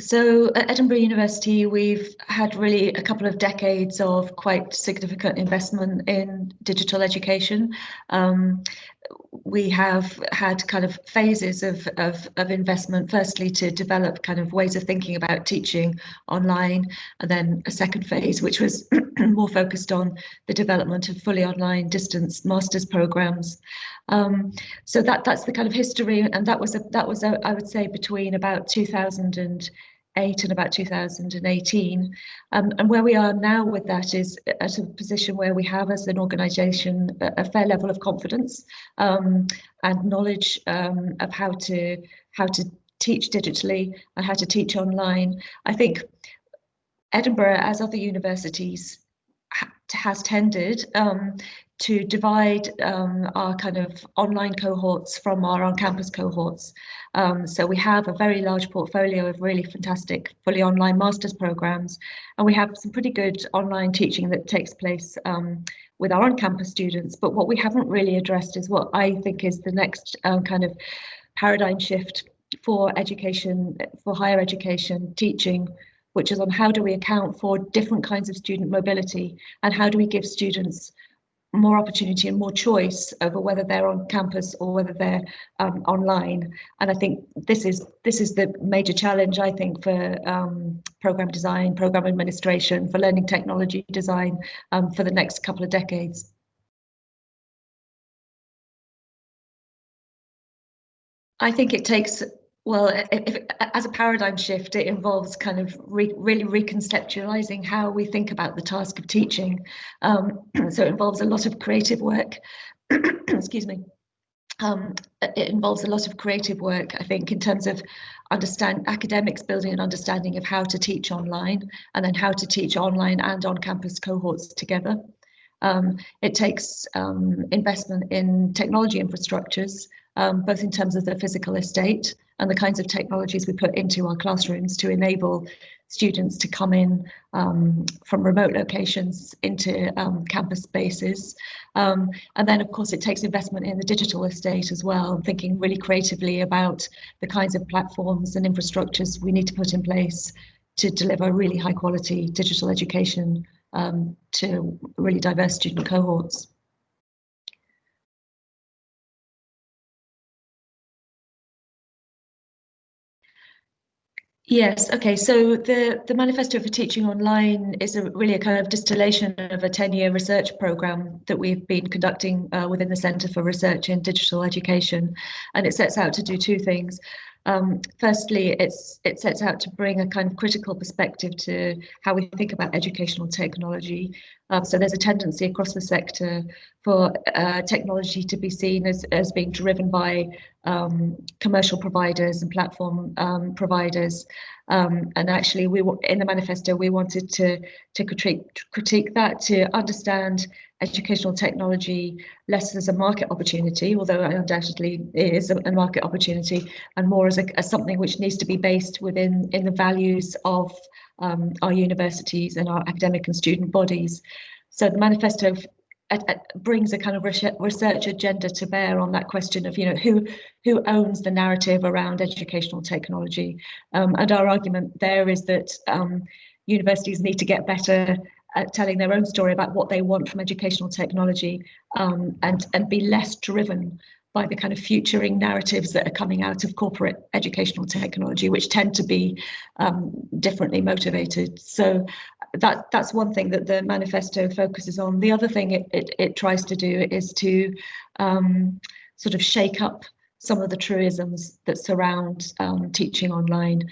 So at Edinburgh University, we've had really a couple of decades of quite significant investment in digital education. Um, we have had kind of phases of, of, of investment, firstly to develop kind of ways of thinking about teaching online, and then a second phase, which was more focused on the development of fully online distance master's programs. Um, so that that's the kind of history, and that was a, that was a, I would say between about 2008 and about 2018. Um, and where we are now with that is at a position where we have as an organisation a, a, fair level of confidence um, and knowledge um, of how to how to teach digitally and how to teach online. I think Edinburgh, as other universities, ha has tended um, to divide um, our kind of online cohorts from our on-campus cohorts. Um, so we have a very large portfolio of really fantastic fully online master's programs, and we have some pretty good online teaching that takes place um, with our on-campus students. But what we haven't really addressed is what I think is the next um, kind of paradigm shift for education, for higher education teaching, which is on how do we account for different kinds of student mobility and how do we give students more opportunity and more choice over whether they're on campus or whether they're um, online. And I think this is this is the major challenge, I think, for um, program design, program administration, for learning technology design um, for the next couple of decades. I think it takes well, if, as a paradigm shift, it involves kind of re, really reconceptualizing how we think about the task of teaching. Um, so it involves a lot of creative work. Excuse me. Um, it involves a lot of creative work, I think, in terms of understand academics building an understanding of how to teach online and then how to teach online and on-campus cohorts together. Um, it takes um, investment in technology infrastructures, um, both in terms of the physical estate and the kinds of technologies we put into our classrooms to enable students to come in um, from remote locations into um, campus spaces. Um, and then, of course, it takes investment in the digital estate as well, thinking really creatively about the kinds of platforms and infrastructures we need to put in place to deliver really high quality digital education um, to really diverse student cohorts. Yes, okay, so the, the Manifesto for Teaching Online is a, really a kind of distillation of a 10-year research programme that we've been conducting uh, within the Centre for Research in Digital Education, and it sets out to do two things. Um, firstly, it's it sets out to bring a kind of critical perspective to how we think about educational technology. Um, so there's a tendency across the sector for uh, technology to be seen as, as being driven by um, commercial providers and platform um, providers. Um, and actually, we in the manifesto we wanted to to critique critique that to understand educational technology less as a market opportunity, although undoubtedly it is a, a market opportunity, and more as, a, as something which needs to be based within in the values of um, our universities and our academic and student bodies. So the manifesto brings a kind of research agenda to bear on that question of you know who who owns the narrative around educational technology um, and our argument there is that um, universities need to get better at telling their own story about what they want from educational technology um, and, and be less driven by the kind of futuring narratives that are coming out of corporate educational technology, which tend to be um, differently motivated. So that that's one thing that the manifesto focuses on. The other thing it, it, it tries to do is to um, sort of shake up some of the truisms that surround um, teaching online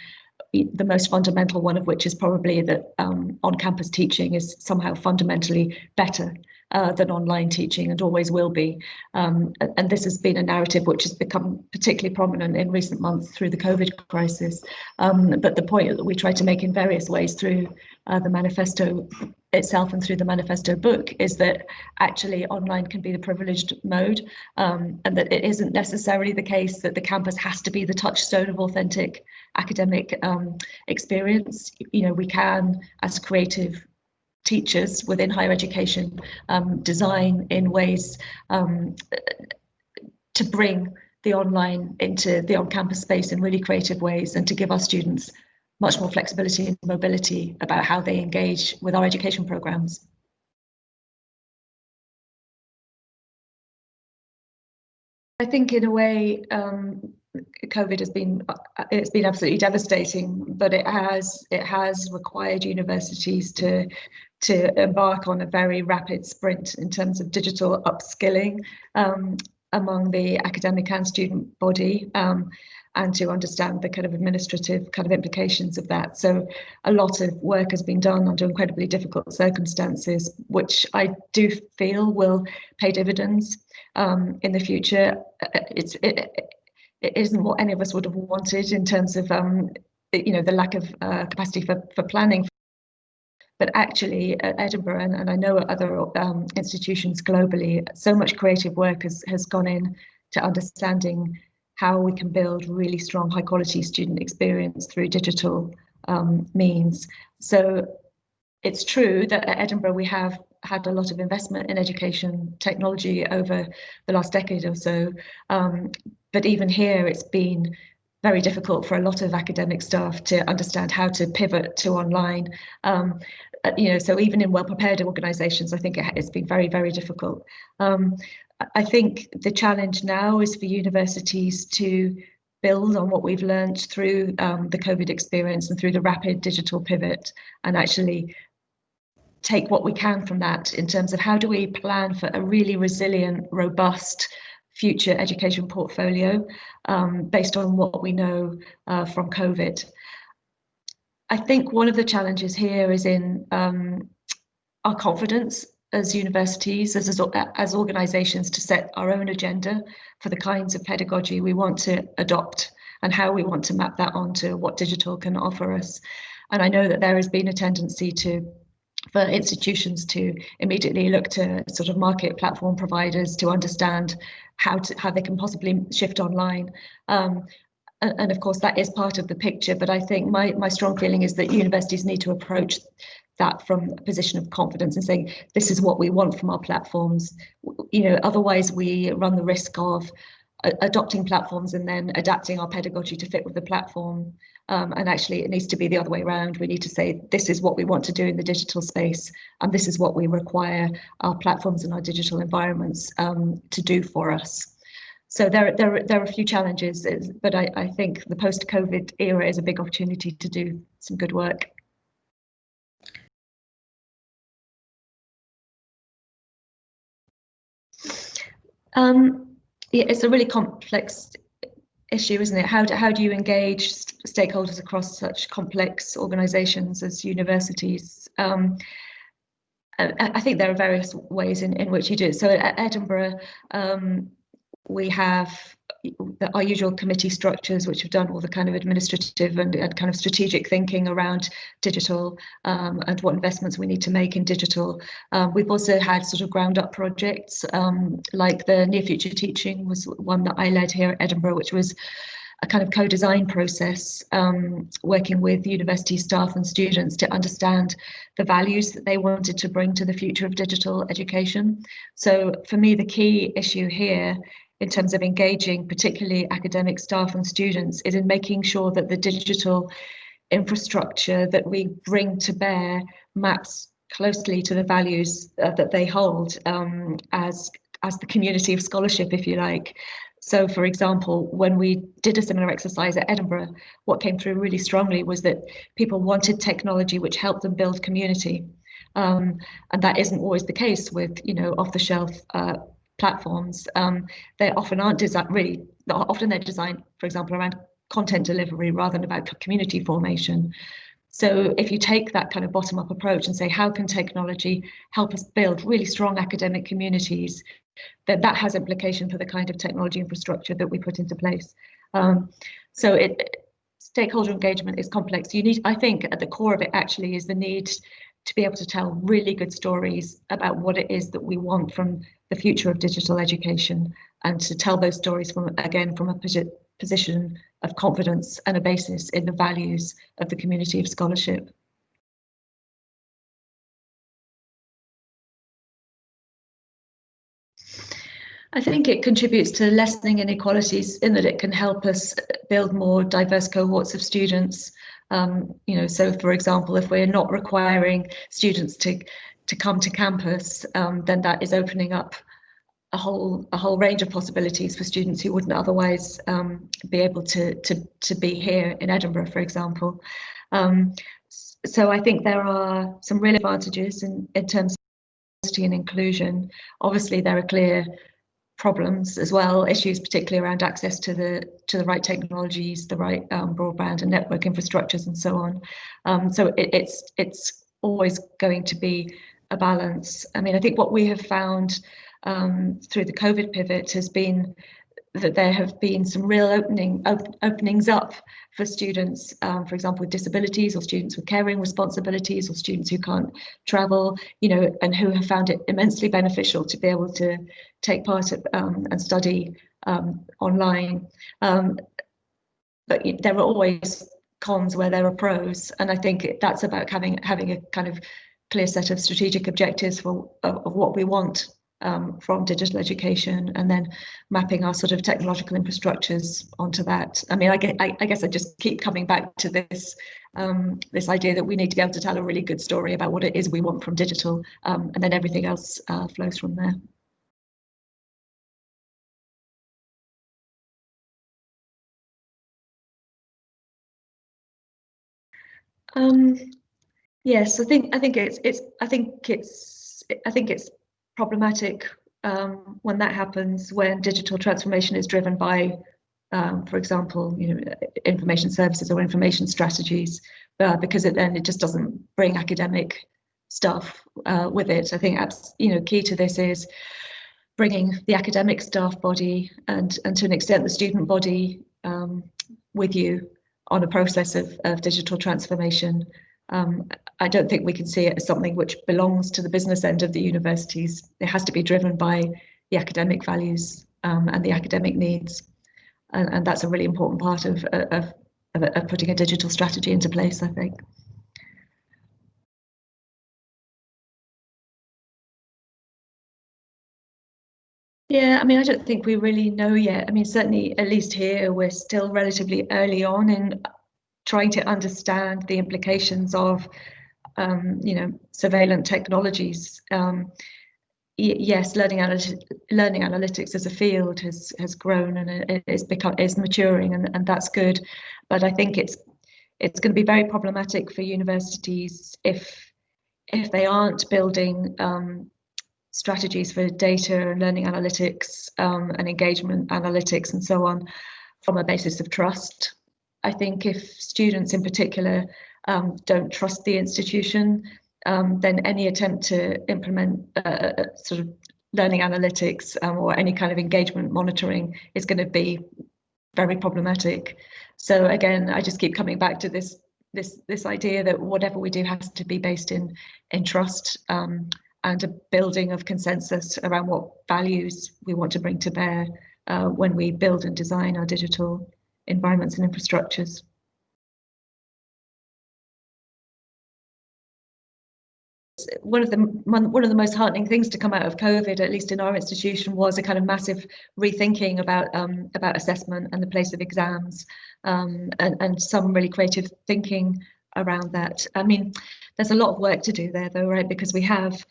the most fundamental one of which is probably that um, on-campus teaching is somehow fundamentally better uh, than online teaching and always will be. Um, and this has been a narrative which has become particularly prominent in recent months through the COVID crisis. Um, but the point that we try to make in various ways through uh, the manifesto itself and through the manifesto book is that actually online can be the privileged mode um, and that it isn't necessarily the case that the campus has to be the touchstone of authentic academic um, experience. You know, we can, as creative teachers within higher education, um, design in ways um, to bring the online into the on-campus space in really creative ways and to give our students much more flexibility and mobility about how they engage with our education programs. I think in a way, um, COVID has been it's been absolutely devastating, but it has it has required universities to to embark on a very rapid sprint in terms of digital upskilling um, among the academic and student body. Um, and to understand the kind of administrative kind of implications of that. So a lot of work has been done under incredibly difficult circumstances, which I do feel will pay dividends um, in the future. It's it, it isn't what any of us would have wanted in terms of um, you know the lack of uh, capacity for for planning. But actually, at Edinburgh and, and I know at other um, institutions globally, so much creative work has has gone in to understanding how we can build really strong, high quality student experience through digital um, means. So it's true that at Edinburgh we have had a lot of investment in education technology over the last decade or so. Um, but even here, it's been very difficult for a lot of academic staff to understand how to pivot to online. Um, you know, so even in well-prepared organisations, I think it, has been very, very difficult. Um, I think the challenge now is for universities to build on what we've learned through um, the COVID experience and through the rapid digital pivot and actually take what we can from that in terms of how do we plan for a really resilient, robust future education portfolio um, based on what we know uh, from COVID. I think one of the challenges here is in um, our confidence as universities, as, as, as organisations to set our own agenda for the kinds of pedagogy we want to adopt and how we want to map that onto what digital can offer us. And I know that there has been a tendency to for institutions to immediately look to sort of market platform providers to understand how to how they can possibly shift online. Um, and, and of course that is part of the picture, but I think my my strong feeling is that universities need to approach that from a position of confidence and saying this is what we want from our platforms. You know otherwise we run the risk of adopting platforms and then adapting our pedagogy to fit with the platform. Um, and actually it needs to be the other way around. We need to say this is what we want to do in the digital space and this is what we require our platforms and our digital environments um, to do for us so there, there, there are a few challenges, but I, I think the post-COVID era is a big opportunity to do some good work. Um, yeah, it's a really complex issue, isn't it? How do, how do you engage stakeholders across such complex organisations as universities? Um, I, I, think there are various ways in, in which you do it. So at Edinburgh, um, we have our usual committee structures, which have done all the kind of administrative and, and kind of strategic thinking around digital um, and what investments we need to make in digital. Um, we've also had sort of ground up projects um, like the Near Future Teaching was one that I led here at Edinburgh, which was a kind of co-design process um, working with university staff and students to understand the values that they wanted to bring to the future of digital education. So for me, the key issue here in terms of engaging particularly academic staff and students is in making sure that the digital infrastructure that we bring to bear maps closely to the values uh, that they hold um, as as the community of scholarship, if you like. So, for example, when we did a similar exercise at Edinburgh, what came through really strongly was that people wanted technology which helped them build community. Um, and that isn't always the case with, you know, off-the-shelf uh, platforms, um, they often aren't designed really, often they're designed, for example, around content delivery rather than about community formation. So if you take that kind of bottom up approach and say, how can technology help us build really strong academic communities, then that has implication for the kind of technology infrastructure that we put into place. Um, so it, stakeholder engagement is complex. You need, I think at the core of it actually is the need to be able to tell really good stories about what it is that we want from the future of digital education and to tell those stories from again from a position of confidence and a basis in the values of the community of scholarship. I think it contributes to lessening inequalities in that it can help us build more diverse cohorts of students Um, you know, so for example, if we're not requiring students to to come to campus, um, then that is opening up a whole a whole range of possibilities for students who wouldn't otherwise um, be able to to to be here in Edinburgh, for example. Um, so I think there are some real advantages in in terms of diversity and inclusion. Obviously, there are clear problems as well, issues particularly around access to the to the right technologies, the right um, broadband and network infrastructures, and so on. Um, so it, it's it's always going to be a balance. I mean, I think what we have found um, through the COVID pivot has been that there have been some real opening op openings up for students, um, for example, with disabilities or students with caring responsibilities or students who can't travel, you know, and who have found it immensely beneficial to be able to take part of, um, and study um, online. Um, but there are always cons where there are pros, and I think that's about having having a kind of clear set of strategic objectives for of, of what we want um, from digital education and then mapping our sort of technological infrastructures onto that. I mean, I, get, I, I guess I just keep coming back to this um, this idea that we need to be able to tell a really good story about what it is we want from digital um, and then everything else uh, flows from there. Um, yes, I think I think it's it's I think it's I think it's problematic um, when that happens, when digital transformation is driven by, um, for example, you know, information services or information strategies, uh, because it then it just doesn't bring academic stuff uh, with it. I think you know key to this is bringing the academic staff body and and to an extent the student body um, with you on a process of, of digital transformation um, I don't think we can see it as something which belongs to the business end of the universities. It has to be driven by the academic values um, and the academic needs. And, and, that's a really important part of, of, of, of putting a digital strategy into place, I think. Yeah, I mean, I don't think we really know yet. I mean, certainly, at least here, we're still relatively early on in trying to understand the implications of um, you know surveillance technologies. Um, yes, learning, analy learning analytics as a field has has grown and is become is maturing, and, and that's good. But I think it's it's going to be very problematic for universities if if they aren't building um, strategies for data and learning analytics um, and engagement analytics and so on from a basis of trust I think if students in particular um, don't trust the institution, um, then any attempt to implement uh, uh, sort of learning analytics um, or any kind of engagement monitoring is going to be very problematic. So again, I just keep coming back to this this this idea that whatever we do has to be based in in trust um, and a building of consensus around what values we want to bring to bear uh, when we build and design our digital environments and infrastructures. One of the one of the most heartening things to come out of COVID, at least in our institution, was a kind of massive rethinking about um, about assessment and the place of exams, um, and and some really creative thinking around that. I mean, there's a lot of work to do there, though, right? Because we have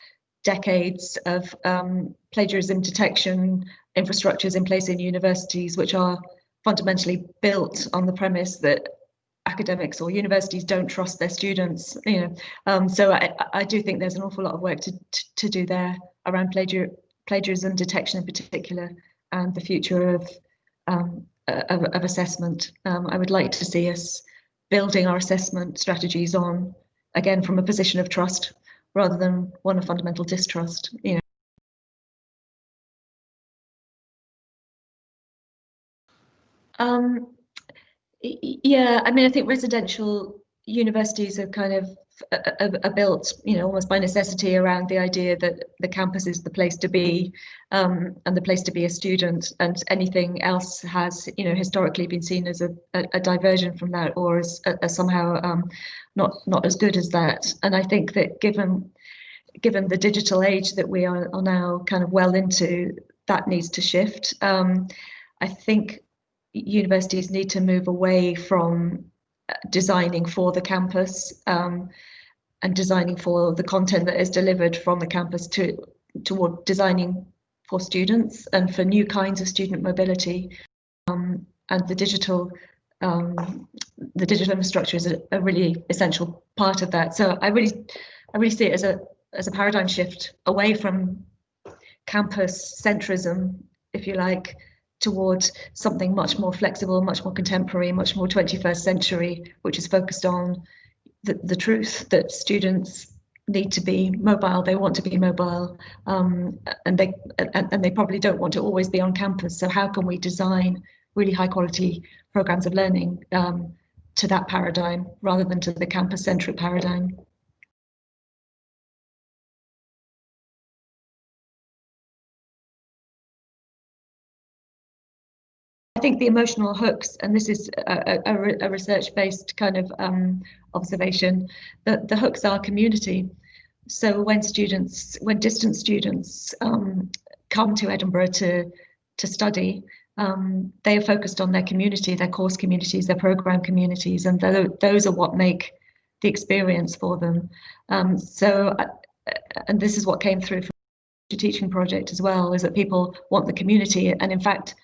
decades of um, plagiarism detection infrastructures in place in universities, which are fundamentally built on the premise that academics or universities don't trust their students you know. Um, so I, I do think there's an awful lot of work to, to, to do there around plagiar plagiarism detection in particular and the future of um, of, of, assessment. Um, I would like to see us building our assessment strategies on again from a position of trust rather than one of fundamental distrust you know Um, yeah, I mean, I think residential universities are kind of are, are, built, you know, almost by necessity around the idea that the campus is the place to be um, and the place to be a student, and anything else has, you know, historically been seen as a, a, a diversion from that or as, as somehow um, not not as good as that. And I think that given given the digital age that we are, are now kind of well into, that needs to shift. Um, I think universities need to move away from designing for the campus um, and designing for the content that is delivered from the campus to toward designing for students and for new kinds of student mobility um, and the digital um, the digital infrastructure is a, a, really essential part of that. So I really I really see it as a as a paradigm shift away from campus centrism, if you like, towards something much more flexible, much more contemporary, much more 21st century, which is focused on the, the truth that students need to be mobile, they want to be mobile, um, and they and, and they probably don't want to always be on campus. So how can we design really high quality programs of learning um, to that paradigm rather than to the campus centric paradigm? Think the emotional hooks, and this is a, a, a research-based kind of um, observation, that the hooks are community. So when students, when distant students um, come to Edinburgh to to study, um, they are focused on their community, their course communities, their program communities, and th those are what make the experience for them. Um, so, uh, and this is what came through from the teaching project as well, is that people want the community, and in fact,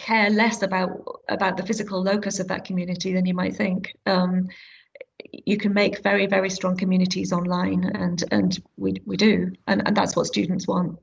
care less about about the physical locus of that community than you might think. Um, you can make very very strong communities online, and and we we do, and and that's what students want.